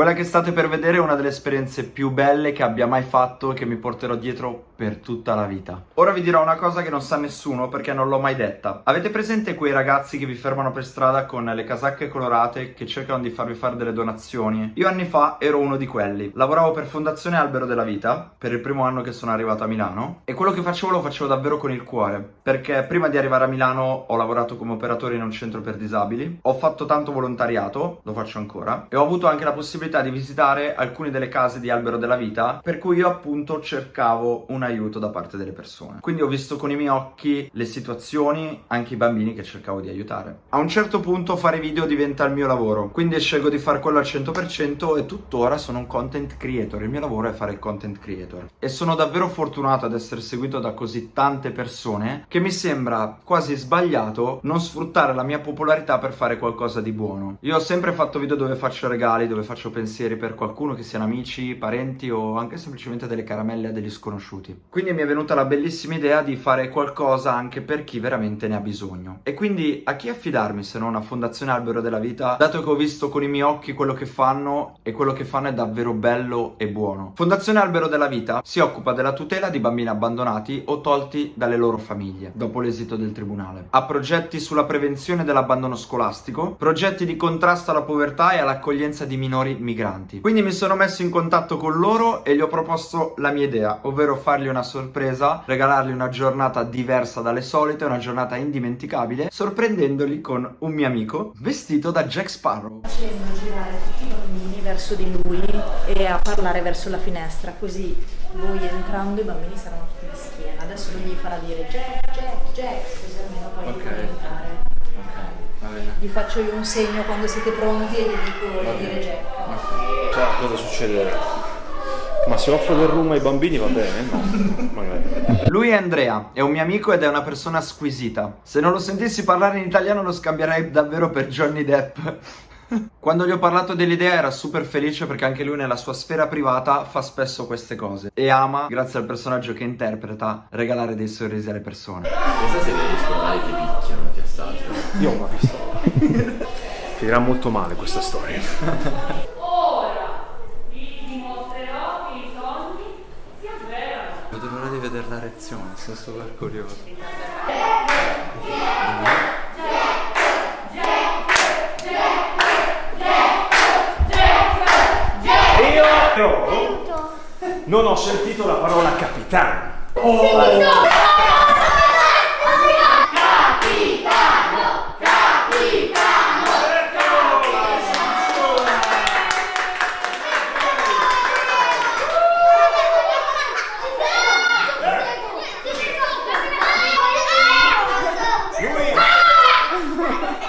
Quella che state per vedere è una delle esperienze più belle che abbia mai fatto e che mi porterò dietro per tutta la vita. Ora vi dirò una cosa che non sa nessuno perché non l'ho mai detta. Avete presente quei ragazzi che vi fermano per strada con le casacche colorate che cercano di farvi fare delle donazioni? Io anni fa ero uno di quelli. Lavoravo per Fondazione Albero della Vita per il primo anno che sono arrivato a Milano e quello che facevo lo facevo davvero con il cuore perché prima di arrivare a Milano ho lavorato come operatore in un centro per disabili, ho fatto tanto volontariato, lo faccio ancora, e ho avuto anche la possibilità di visitare alcune delle case di Albero della Vita per cui io appunto cercavo una aiuto da parte delle persone. Quindi ho visto con i miei occhi le situazioni, anche i bambini che cercavo di aiutare. A un certo punto fare video diventa il mio lavoro, quindi scelgo di fare quello al 100% e tuttora sono un content creator, il mio lavoro è fare il content creator. E sono davvero fortunato ad essere seguito da così tante persone che mi sembra quasi sbagliato non sfruttare la mia popolarità per fare qualcosa di buono. Io ho sempre fatto video dove faccio regali, dove faccio pensieri per qualcuno, che siano amici, parenti o anche semplicemente delle caramelle a degli sconosciuti. Quindi mi è venuta la bellissima idea di fare qualcosa anche per chi veramente ne ha bisogno. E quindi a chi affidarmi se non a Fondazione Albero della Vita, dato che ho visto con i miei occhi quello che fanno e quello che fanno è davvero bello e buono. Fondazione Albero della Vita si occupa della tutela di bambini abbandonati o tolti dalle loro famiglie dopo l'esito del tribunale. Ha progetti sulla prevenzione dell'abbandono scolastico, progetti di contrasto alla povertà e all'accoglienza di minori migranti. Quindi mi sono messo in contatto con loro e gli ho proposto la mia idea, ovvero fargli una sorpresa, regalargli una giornata diversa dalle solite, una giornata indimenticabile, sorprendendoli con un mio amico vestito da Jack Sparrow. Facendo girare tutti i bambini verso di lui e a parlare verso la finestra, così voi entrando i bambini saranno tutti in schiena. Adesso lui gli farà dire Jack, Jack, Jack, così almeno poi Ok. li puoi entrare. Ok, va bene. Gli faccio io un segno quando siete pronti e gli dico di dire Jack. Cioè, cosa succede? Ma se offro del rum ai bambini va bene? No, magari. Lui è Andrea, è un mio amico ed è una persona squisita. Se non lo sentissi parlare in italiano lo scambierei davvero per Johnny Depp. Quando gli ho parlato dell'idea era super felice perché anche lui nella sua sfera privata fa spesso queste cose e ama, grazie al personaggio che interpreta, regalare dei sorrisi alle persone. Pensa se degli scolari che picchiano e ti assaggiano. Io ho una pistola. Finirà molto male questa storia. Ora vi dimostrerò che i sogni si avverano. Vedo l'ora di vedere la reazione, sono super curioso. Io però non ho sentito la parola capitano.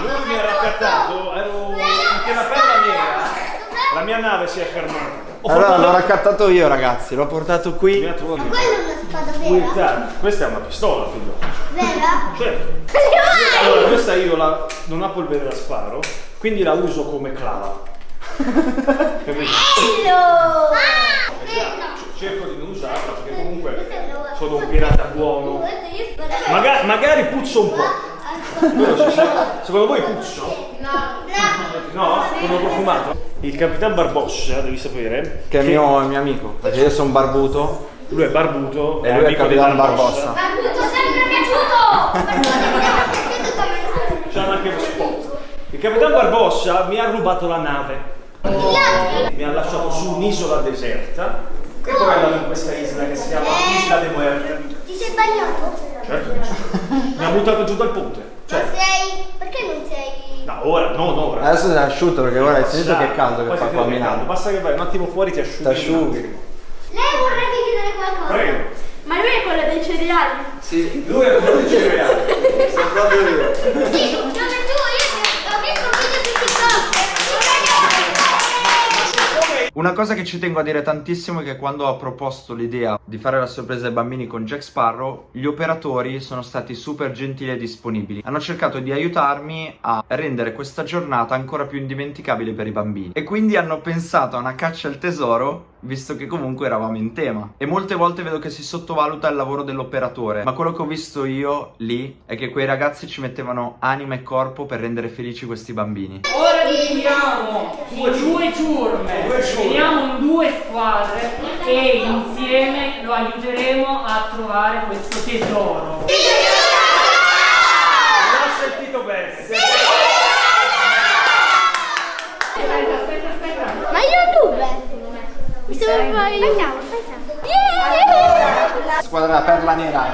Lui mi ha raccattato, ero in piena perla nera. La mia nave si è fermata. Ho Allora fatto l'ho raccattato io ragazzi, l'ho portato qui. trovato Quella è una spada vera? Guarda, Questa è una pistola, figlio. Vera? Certo. Allora, questa io la, non ha polvere la sparo, quindi la uso come clava. Capito? Bello! Cerco di non usarla perché comunque sono un pirata buono. Maga- magari puzzo un po'. Secondo voi puzzo? No? Sono profumato? Il Capitan Barbossa, devi sapere, Che è mio, il mio amico, perché io sono barbuto lui è barbuto, e lui è amico di Capitan Barbossa. Barbuto sempre piaciuto! C'hanno anche lo spot. Il Capitan Barbossa mi ha rubato la nave. Mi ha lasciato su un'isola deserta e poi è andato in questa isola che si chiama Isla de Muerte. Ti sei bagnato? Certo che. Mi ha buttato giù dal ponte. Ma Cioè, sei... no, ora, non ora. Adesso sei asciutto perché ora hai sentito che caldo che fa qua a Milano. Basta che vai un attimo fuori ti asciughi. Ti asciughi. Lei vorrebbe chiedere qualcosa? Prego. Ma lui è quello dei cereali? Sì, Lui è quello dei cereali. sono proprio io. Sì, dove tu, io ti- ho visto un video su TikTok. Una cosa che ci tengo a dire tantissimo è che quando ho proposto l'idea di fare la sorpresa ai bambini con Jack Sparrow, gli operatori sono stati super gentili e disponibili. Hanno cercato di aiutarmi a rendere questa giornata ancora più indimenticabile per i bambini. E quindi hanno pensato a una caccia al tesoro visto che comunque eravamo in tema. E molte volte vedo che si sottovaluta il lavoro dell'operatore, ma quello che ho visto io lì è che quei ragazzi ci mettevano anima e corpo per rendere felici questi bambini. Ora dividiamo due ciurme, dividiamo in due squadre e insieme lo aiuteremo a trovare questo tesoro. Non ho sentito bene. Aspetta, aspetta, aspetta. Ma io dove? Mi sembra fai... Facciamo, facciamo. Yeah! Squadra perla nera.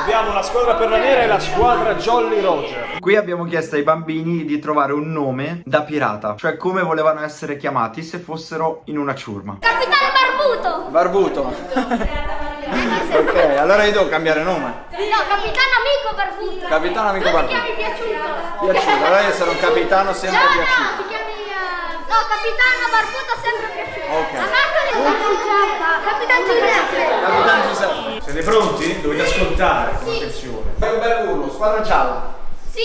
Abbiamo la squadra per la nera e la squadra Jolly Roger. Qui abbiamo chiesto ai bambini di trovare un nome da pirata, cioè come volevano essere chiamati se fossero in una ciurma. Capitano Barbuto! Barbuto. ok, allora io devo cambiare nome. No, capitano amico Barbuto! Capitano amico Barbuto. ti chiami piaciuto! Piaciuto, allora io sarò un capitano sempre No, no, piaciuto. Eh, No, capitano Barbuto sempre piaciuto! Ok. Amato Capitan Giuseppe! Capitano Giuseppe. Siete pronti? Dovete ascoltare con attenzione. Fai un bel urlo, squadra gialla. Sì!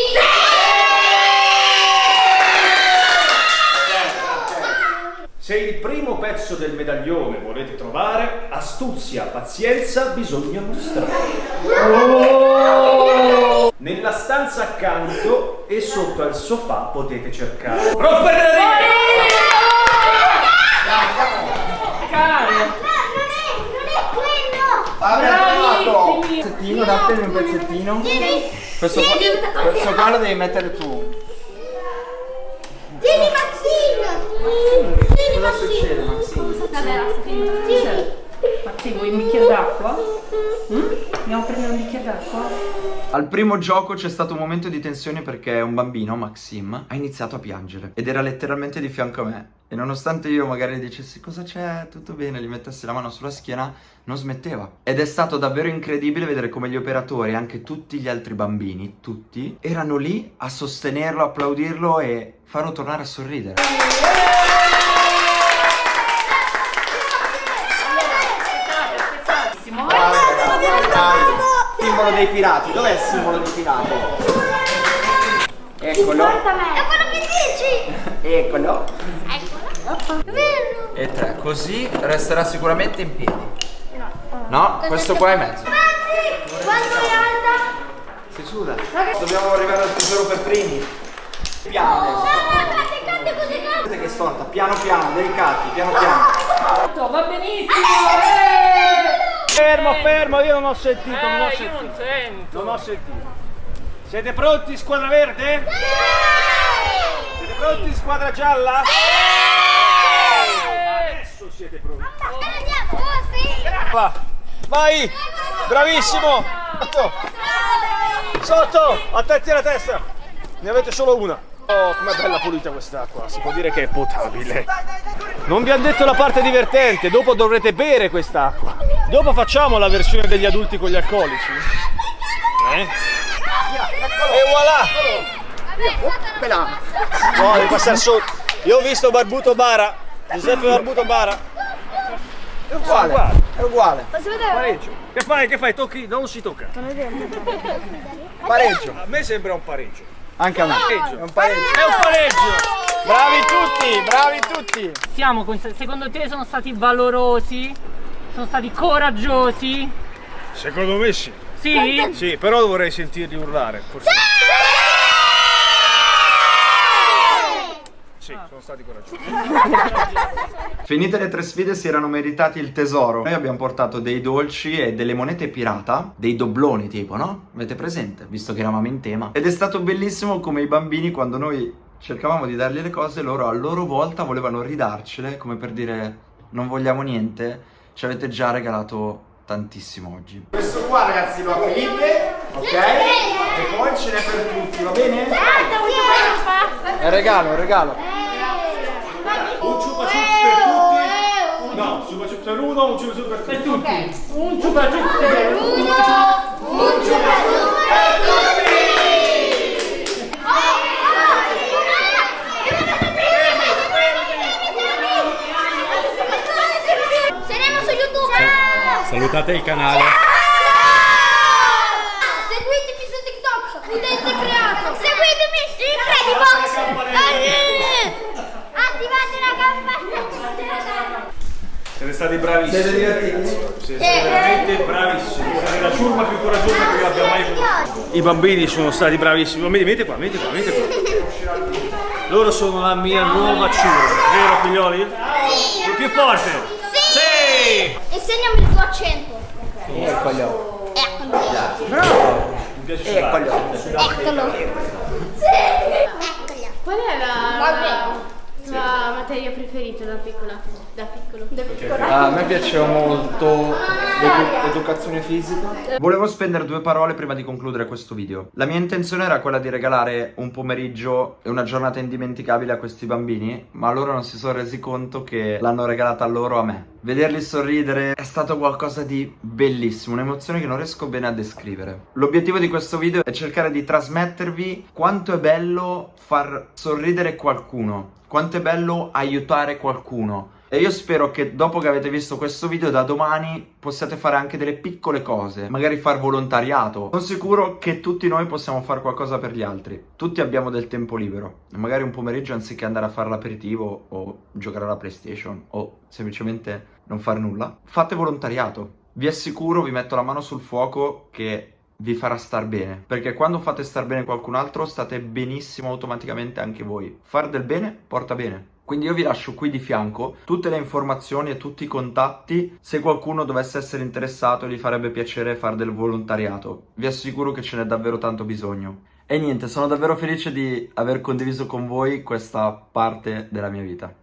Se il primo pezzo del medaglione volete trovare, astuzia, pazienza bisogna mostrare. Nella stanza accanto e sotto al sofà potete cercare. Non è, non è quello! Vabbè, trovato. Pezzettino, dattemi un pezzettino. Questo qua, questo qua lo devi mettere tu. Tieni Maxine! Tieni Cosa succede, Maxine? Vabbè, basta, Tieni! Maxi, vuoi un bicchiere d'acqua? Andiamo a prendere un bicchiere d'acqua? Al primo gioco c'è stato un momento di tensione perché un bambino, Maxim, ha iniziato a piangere ed era letteralmente di fianco a me. E nonostante io magari dicessi cosa c'è, tutto bene, gli mettessi la mano sulla schiena, non smetteva. Ed è stato davvero incredibile vedere come gli operatori anche tutti gli altri bambini, tutti, erano lì a sostenerlo, applaudirlo e farlo tornare a sorridere. Simbolo dei pirati, dov'è il simbolo dei pirati? Eccolo, È quello che dici! eccolo. Eccolo! E tre, così resterà sicuramente in piedi. No, questo qua è mezzo. Anzi, quanto è alta? Si suda. Dobbiamo arrivare al tesoro per primi. Piano No, adesso. così, che storta, piano piano, delicati, piano piano. Benissimo! eh! Fermo, fermo, io non ho sentito, non ho Eh, io sentito. non sento. Non ho sentito. Siete pronti, squadra verde? Siete pronti, squadra gialla? Adesso siete pronti. Andiamo! Oh, sì! Va. Vai! Bravissimo! Sotto! Sotto! Attenti alla testa! Ne avete solo una. Oh, com'è bella pulita quest'acqua, si può dire che è potabile. Non vi hanno detto la parte divertente, dopo dovrete bere quest'acqua. Dopo facciamo la versione degli adulti con gli alcolici. Eh? E voilà! Quella. No, devi passare sotto. Io ho visto Barbuto Bara, Giuseppe Barbuto Bara. È uguale, è uguale. Pareggio. Che fai? Che fai? Tocchi? Non si tocca. Pareggio. A me sembra un pareggio. Anche a me. Pareggio. È un pareggio. È un pareggio! Bravi tutti, bravi tutti. Siamo con- secondo te sono stati valorosi? Sono stati coraggiosi? Secondo me sì. Sì? Sì, però vorrei sentirli urlare. Forse. Sì, sono stati coraggiosi. Finite le tre sfide si erano meritati il tesoro. Noi abbiamo portato dei dolci e delle monete pirata, dei dobloni tipo, no? Avete presente? Visto che eravamo in tema. Ed è stato bellissimo come i bambini quando noi cercavamo di dargli le cose, loro a loro volta volevano ridarcele, come per dire non vogliamo niente, ci avete già regalato tantissimo oggi. Questo qua ragazzi lo aprite, ok? E poi ce n'è per tutti, va bene? È un regalo, è un regalo. Un ciupa ciups per tutti. No, ciupa ciups per uno, un ciupa per tutti. tutti. Un ciupa ciups per Salutate il canale. Seguitemi su TikTok, Udente Creato. Seguitemi in Credibox. Attivate la campanella. Siete stati bravissimi. Siete divertiti? Siete stati veramente bravissimi. Siete la ciurma più coraggiosa che io abbia mai conosciuto. I bambini sono stati bravissimi. Venite qua, venite qua, venite qua. Loro sono la mia nuova ciurma, vero figlioli? Sì. Più forte. Sì. Insegnami il tuo accento. Eccolo. Eccolo. Mi piace Eccolo. Eccolo. Eccolo. Qual è la, la materia preferita da piccola? Da piccolo? Da piccolo. A me piaceva molto l'edu- l'educazione fisica. Volevo spendere due parole prima di concludere questo video. La mia intenzione era quella di regalare un pomeriggio e una giornata indimenticabile a questi bambini, ma loro non si sono resi conto che l'hanno regalata a loro a me. Vederli sorridere è stato qualcosa di bellissimo, un'emozione che non riesco bene a descrivere. L'obiettivo di questo video è cercare di trasmettervi quanto è bello far sorridere qualcuno, quanto è bello aiutare qualcuno. E io spero che dopo che avete visto questo video da domani possiate fare anche delle piccole cose, magari far volontariato. Sono sicuro che tutti noi possiamo fare qualcosa per gli altri. Tutti abbiamo del tempo libero. Magari un pomeriggio anziché andare a fare l'aperitivo o giocare alla PlayStation o semplicemente non fare nulla, fate volontariato. Vi assicuro, vi metto la mano sul fuoco che vi farà star bene. Perché quando fate star bene qualcun altro state benissimo automaticamente anche voi. Far del bene porta bene. Quindi io vi lascio qui di fianco tutte le informazioni e tutti i contatti se qualcuno dovesse essere interessato e gli farebbe piacere fare del volontariato. Vi assicuro che ce n'è davvero tanto bisogno. E niente, sono davvero felice di aver condiviso con voi questa parte della mia vita.